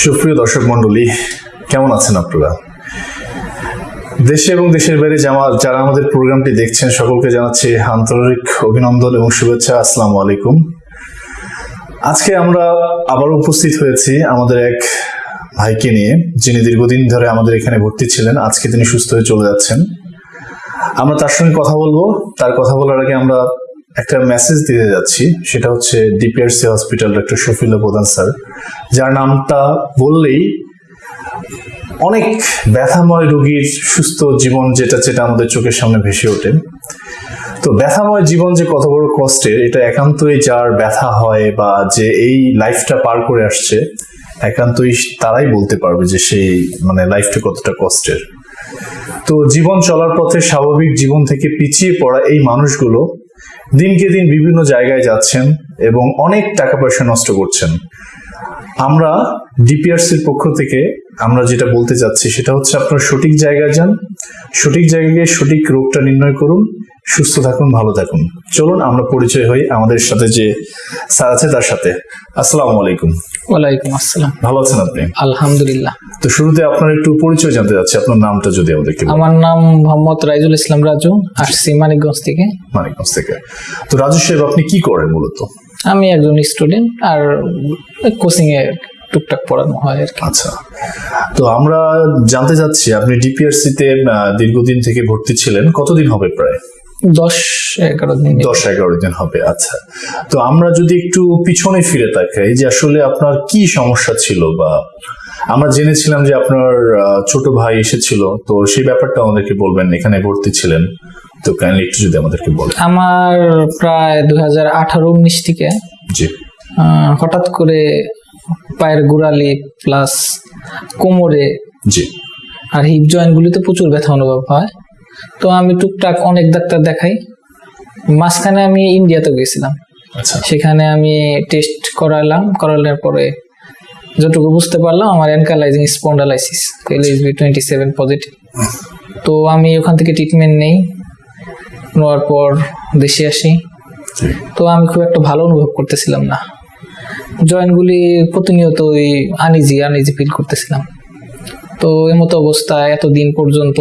সুপ্রিয় দর্শক মণ্ডলী, কেমন আছেন আপনারা? দেশে এবং দেশের বাইরে যারা আমাদের প্রোগ্রামটি দেখছেন, সকলকে জানাচ্ছি আন্তরিক অভিনন্দন এবং শুভেচ্ছা। আসসালামু আলাইকুম। আজকে আমরা আবার উপস্থিত হয়েছি আমাদের এক ভাইকে নিয়ে, যিনি দীর্ঘদিন ধরে আমাদের এখানে ভর্তি ছিলেন। আজকে তিনি সুস্থ হয়ে চলে যাচ্ছেন। আমরা তার সঙ্গে কথা বলব। তার কথা বলার আগে আমরা একটা মেসেজ দিতে যাচ্ছি, সেটা হচ্ছে ডিপিআরসি হসপিটাল ডক্টর শফিউল্লাহ প্রধান স্যার, যার নামটা বললেই অনেক ব্যথাময় রোগীর সুস্থ জীবন যেটা যেটা আমাদের চোখের সামনে ভেসে ওঠে। তো ব্যথাময় জীবন যে কত বড় কষ্টের, এটা একান্তই যার ব্যথা হয় বা যে এই লাইফটা পার করে আসছে, একান্তই তারাই বলতে পারবে যে সেই মানে লাইফটা কতটা কষ্টের। তো জীবন চলার পথে স্বাভাবিক জীবন থেকে পিছিয়ে পড়া এই মানুষগুলো দিনকে দিন বিভিন্ন জায়গায় যাচ্ছেন এবং অনেক টাকা পয়সা নষ্ট করছেন। আমরা ডিপিআরসির পক্ষ থেকে আমরা যেটা বলতে চাচ্ছি সেটা হচ্ছে আপনার সঠিক জায়গায় যান সঠিক জায়গায় গিয়ে সঠিক রোগটা নির্ণয় করুন সুস্থ থাকুন ভালো থাকুন। চলুন আমরা পরিচয় হই আমাদের সাথে যে স্যার আছে তার সাথে। আসসালামু আলাইকুম। ওয়ালাইকুম আসসালাম। ভালো আছেন আপনি? আলহামদুলিল্লাহ। তো শুরুতে আপনার একটু পরিচয় জানতে চাচ্ছি আপনার নামটা যদি আমাদেরকে। আমার নাম মোহাম্মদ রাইজুল ইসলাম রাজু আসছি মানিকগঞ্জ থেকে। মানিকগঞ্জ থেকে। তো রাজু সাহেব আপনি কি করেন মূলত? আমি একজন স্টুডেন্ট আর কোচিং এ টুকটাক পড়ানো হয় আর কি। আচ্ছা। তো আমরা জানতে চাচ্ছি আপনি ডিপিআরসি তে দীর্ঘদিন থেকে ভর্তি ছিলেন কতদিন হবে প্রায়? দশ এগারো দিন দশ এগারো দিন হবে আচ্ছা। তো আমরা যদি একটু পিছনে ফিরে তাকাই যে আসলে আপনার কি সমস্যা ছিল বা আমরা জেনেছিলাম যে আপনার ছোট ভাই এসেছিল তো সেই ব্যাপারটা আমাদেরকে বলবেন এখানে ভর্তি ছিলেন। তো কাইন্ডলি একটু যদি আমাদেরকে বলেন। আমার প্রায় দু হাজার আঠারো উনিশ থেকে। জি। হঠাৎ করে পায়ের গোড়ালি প্লাস কোমরে জি। আর হিপ জয়েন্ট গুলিতে প্রচুর ব্যথা অনুভব হয়। তো আমি টুকটাক অনেক ডাক্তার দেখাই। মাঝখানে আমি ইন্ডিয়াতে গেছিলাম। আচ্ছা। সেখানে আমি টেস্ট করালাম। করানোর পরে যতটুকু বুঝতে পারলাম আমার ankylosing spondylitis LSB twenty seven positive তো আমি ওখান থেকে ট্রিটমেন্ট নেই নেওয়ার পর দেশে আসি। তো আমি খুব একটা ভালো অনুভব করতেছিলাম না। জয়েন্টগুলি প্রতিনিয়ত ওই আনিজি আনিজি ফিল করতেছিলাম। তো এমতো অবস্থায় এতদিন পর্যন্ত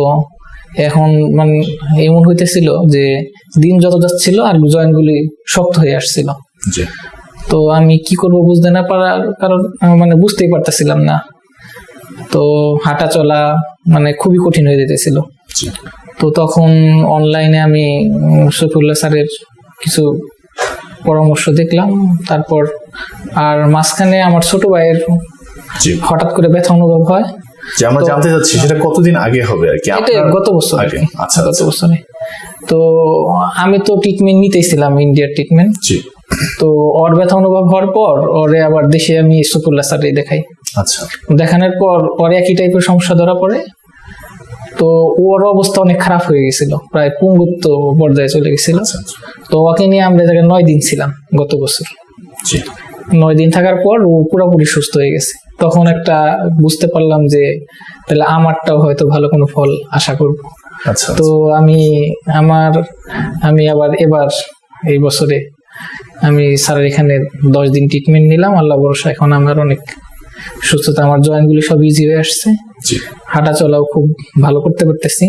এখন মানে এমন হইতেছিল যে দিন যত যাচ্ছিল আর জয়েন্টগুলি শক্ত হয়ে আসছিল। তো আমি কি করব বুঝতে না পারার কারণ মানে বুঝতেই পারতেছিলাম না। তো হাঁটা চলা মানে খুবই কঠিন হয়ে যেতেছিল। তো তখন অনলাইনে আমি শফিউল্লাহ স্যারের কিছু পরামর্শ দেখলাম। তারপর আর মাঝখানে আমার ছোট ভাইয়ের হঠাৎ করে ব্যথা অনুভব হয়। যে আমরা জানতে চাচ্ছি সেটা কতদিন আগে হবে আর কি? গত বছর। আচ্ছা গত আচ্ছা। বছরে। তো আমি তো ট্রিটমেন্ট নিতেছিলাম ইন্ডিয়ার ট্রিটমেন্ট তো ওর ব্যথা অনুভব হওয়ার পর ওরে আবার দেশে আমি শফিউল্লাহ স্যারে দেখাই। আচ্ছা। দেখানোর পর ওর একই টাইপের সমস্যা ধরা পড়ে। তো ওর অবস্থা অনেক খারাপ হয়ে গেছিল প্রায় পুঙ্গুত্ব পর্যায়ে চলে গেছিল। আচ্ছা আচ্ছা। তো ওকে নিয়ে আমরা জায়গায় নয় দিন ছিলাম গত বছর। নয় দিন থাকার পর ও পুরোপুরি সুস্থ হয়ে গেছে। তখন একটা বুঝতে পারলাম যে তাহলে আমারটাও হয়তো ভালো কোনো ফল আশা করব। আচ্ছা তো আমি আমার আমি আবার এবার এই বছরে আমি স্যারের এখানে দশ দিন ট্রিটমেন্ট নিলাম আল্লাহ ভরসা এখন আমার অনেক সুস্থতা আমার জয়েন্টগুলি সব ইজি হয়ে আসছে। হাঁটা চলাও খুব ভালো করতে পারতেছি।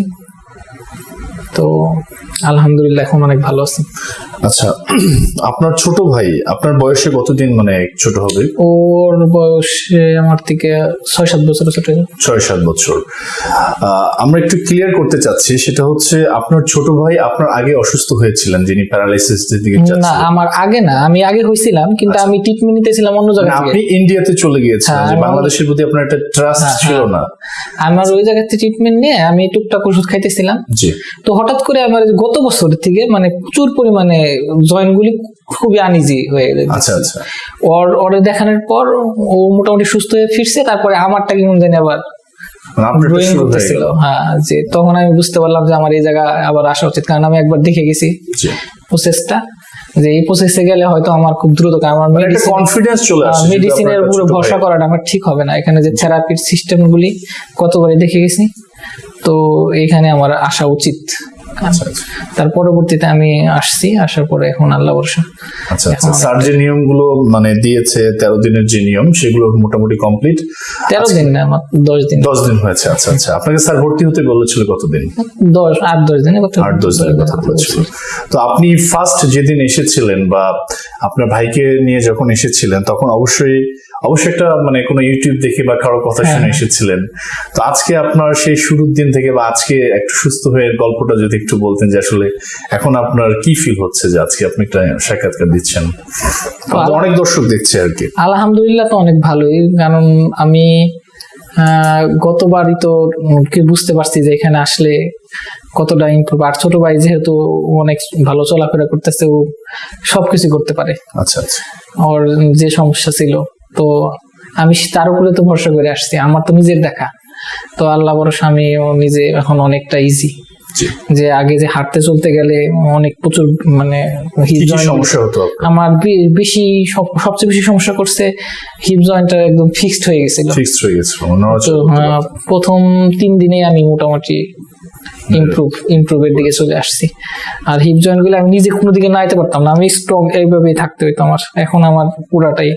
তো আলহামদুলিল্লাহ এখন অনেক ভালো আছি। আচ্ছা আপনার ছোট ভাই আপনার বয়সে কতদিন মানে ছোট হবে? ওর বয়সে আমার থেকে ছয় সাত বছর ছোট। ছয় সাত বছর। আমরা একটু ক্লিয়ার করতে চাচ্ছি সেটা হচ্ছে আপনার ছোট ভাই আপনার আগে অসুস্থ হয়েছিলেন যিনি প্যারালাইসিস দিকে না আমার আগে না আমি আগে হয়েছিলাম কিন্তু আমি ট্রিটমেন্ট নিতেছিলাম অন্য জায়গা মানে আপনি ইন্ডিয়াতে চলে গিয়েছিলেন হ্যাঁ, যে বাংলাদেশের প্রতি আপনার একটা ট্রাস্ট হ্যাঁ, ছিল হ্যাঁ। না। আমার ওই জায়গাতে ট্রিটমেন্ট নিয়ে আমি টুকটাক ওষুধ খাইতেছিলাম। জি। তো হঠাৎ করে আমার গত বছর থেকে মানে প্রচুর পরিমাণে জয়েন্ট গুলি খুবই আনিজি হয়ে গেছে। আচ্ছা আচ্ছা। ওর ওরে দেখানোর পর ও মোটামুটি সুস্থ হয়ে ফিরছে তারপরে আমারটা কেমন জানি আবার মানে হয়ে করতেছিল। হ্যাঁ যে তখন আমি বুঝতে পারলাম যে আমার এই জায়গা আবার আসা উচিত কারণ আমি একবার দেখে গেছি প্রসেসটা যে এই প্রসেসে গেলে হয়তো আমার খুব দ্রুত আমার মানে কনফিডেন্স চলে আসে মেডিসিনের আপনার উপরে ভরসা করাটা আমার ঠিক হবে না। এখানে যে থেরাপির সিস্টেমগুলি কতবারই দেখে গেছি তো এখানে আমার আসা উচিত। তার পরবর্তীতে আমি আসছি আসার পরে এখন আল্লাহ ভরসা। আচ্ছা আচ্ছা। স্যার যে নিয়মগুলো মানে দিয়েছে তেরো দিনের যে নিয়ম সেগুলো মোটামুটি কমপ্লিট তেরো দিন না আমার দশ দিন। দশ দিন হয়েছে আচ্ছা আচ্ছা। আপনাকে স্যার ভর্তি হতে বলেছিল কতদিন? দশ আট দশ দিনে কথা আট দশ দিনের কথা বলেছিল তো আপনি ফার্স্ট যেদিন এসেছিলেন বা আপনার ভাইকে নিয়ে যখন এসেছিলেন তখন অবশ্যই অবশ্যই একটা মানে কোনো ইউটিউব দেখে বা কারও কথা শুনে এসেছিলেন। তো আজকে আপনার সেই শুরুর দিন থেকে বা আজকে একটু সুস্থ হয়ে গল্পটা যদি একটু বলতেন যে আসলে এখন আপনার কি ফিল হচ্ছে যে আজকে আপনি একটা সাক্ষাৎকার দিচ্ছেন? অনেক দর্শক দেখছে আর কি। আলহামদুলিল্লাহ তো অনেক ভালোই কারণ আমি আহ, গতবারই তো কি বুঝতে পারছি যে এখানে আসলে কতটা ইমপ্রুভ আর ছোট ভাই যেহেতু অনেক ভালো চলাফেরা করতেছে ও সবকিছু করতে পারে। আচ্ছা আচ্ছা। ওর যে সমস্যা ছিল তো আমি তার উপরে তো ভরসা করে আসছি। আমার তো নিজের দেখা। তো আল্লাহ ভরসা আমি নিজে এখন অনেকটা ইজি যে আগে যে হাঁটতে চলতে গেলে অনেক প্রচুর মানে সমস্যা হতো আমার বেশি সবচেয়ে বেশি সমস্যা করছে হিপ জয়েন্টটা একদম ফিক্সড হয়ে গেছিল। ফিক্সড হয়ে গেছিল আহ, প্রথম তিন দিনে আমি মোটামুটি ইমপ্রুভ ইমপ্রুভের দিকে চলে আসছি। আর হিপ জয়েন্টগুলো আমি নিজে কোনো দিকে নাইতে পারতাম না। আমি স্ট্রং এইভাবেই থাকতে হইতো আমার। এখন আমার পুরাটাই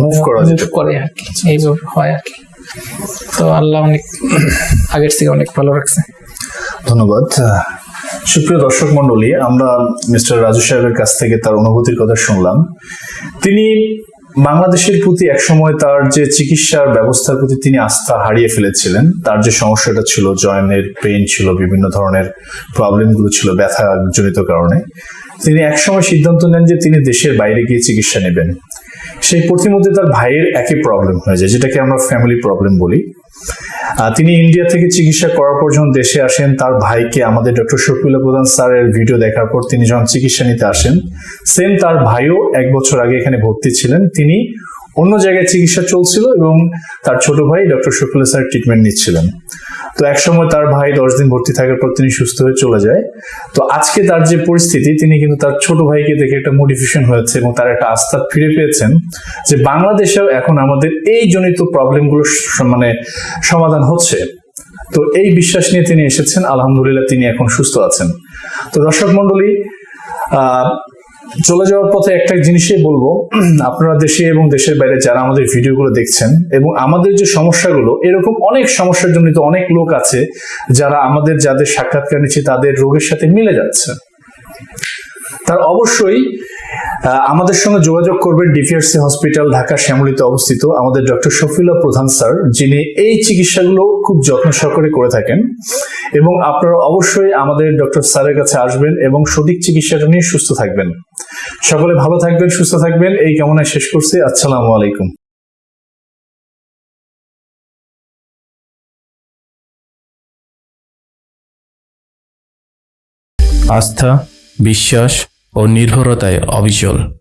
মুভ করা করে আর কি। এইভাবে হয় আর কি। তো আল্লাহ অনেক আগের থেকে অনেক ভালো রাখছে। ধন্যবাদ। সুপ্রিয় দর্শক মন্ডলী আমরা মিস্টার রাজু সাহেবের কাছ থেকে তার অনুভূতির কথা শুনলাম। তিনি বাংলাদেশের প্রতি একসময় তার যে চিকিৎসার ব্যবস্থার প্রতি তিনি আস্থা হারিয়ে ফেলেছিলেন, তার যে সমস্যাটা ছিল, জয়েনের পেন ছিল, বিভিন্ন ধরনের প্রবলেমগুলো ছিল ব্যথা জনিত কারণে, তিনি একসময় সিদ্ধান্ত নেন যে তিনি দেশের বাইরে গিয়ে চিকিৎসা নেবেন। সেই প্রতিমধ্যে তার ভাইয়ের একই প্রবলেম হয়ে যায়, যেটাকে আমরা ফ্যামিলি প্রবলেম বলি। তিনি ইন্ডিয়া থেকে চিকিৎসা করার পর যখন দেশে আসেন। তার ভাইকে আমাদের ডক্টর শফিউল্লাহ প্রধান স্যারের ভিডিও দেখার পর তিনি যখন চিকিৎসা নিতে আসেন, সেম তার ভাইও এক বছর আগে এখানে ভর্তি ছিলেন। তিনি অন্য জায়গায় চিকিৎসা চলছিল এবং তার ছোট ভাই ডক্টর শফিউল্লাহ স্যার ট্রিটমেন্ট নিচ্ছিলেন। তো একসময় তার ভাই দশ দিন ভর্তি থাকার পর তিনি সুস্থ হয়ে চলে যায়। তো আজকে তার যে পরিস্থিতি, তিনি কিন্তু তার ছোট ভাইকে দেখে একটা মোটিভেশন হয়েছে এবং তার একটা আস্থা ফিরে পেয়েছেন যে বাংলাদেশেও এখন আমাদের এই জনিত প্রবলেমগুলো মানে সমাধান হচ্ছে। তো এই বিশ্বাস নিয়ে তিনি এসেছেন। আলহামদুলিল্লাহ তিনি এখন সুস্থ আছেন। তো দর্শক মন্ডলী চলে যাওয়ার পথে একটা জিনিসই বলব। আপনারা দেশে এবং দেশের বাইরে যারা আমাদের ভিডিওগুলো দেখছেন এবং আমাদের যে সমস্যাগুলো, এরকম অনেক সমস্যার জন্য তো অনেক লোক আছে যারা আমাদের যাদের সাক্ষাৎকার নিচ্ছে তাদের রোগের সাথে মিলে যাচ্ছে। তার অবশ্যই আমাদের সঙ্গে যোগাযোগ করবেন ডিপিআরসি হসপিটাল, ঢাকা শ্যামলিতে অবস্থিত আমাদের ডক্টর শফিউল্লাহ প্রধান স্যার, যিনি এই চিকিৎসাগুলো খুব যত্ন সহকারে করে থাকেন। এবং আপনারা অবশ্যই আমাদের ডক্টর স্যারের কাছে আসবেন এবং সঠিক চিকিৎসাটা নিয়ে সুস্থ থাকবেন। সকলে ভালো থাকবেন, সুস্থ থাকবেন। এই কামনায় শেষ করছি। আসসালামু আলাইকুম। আস্থা, বিশ্বাস ও নির্ভরতায় অবিচল।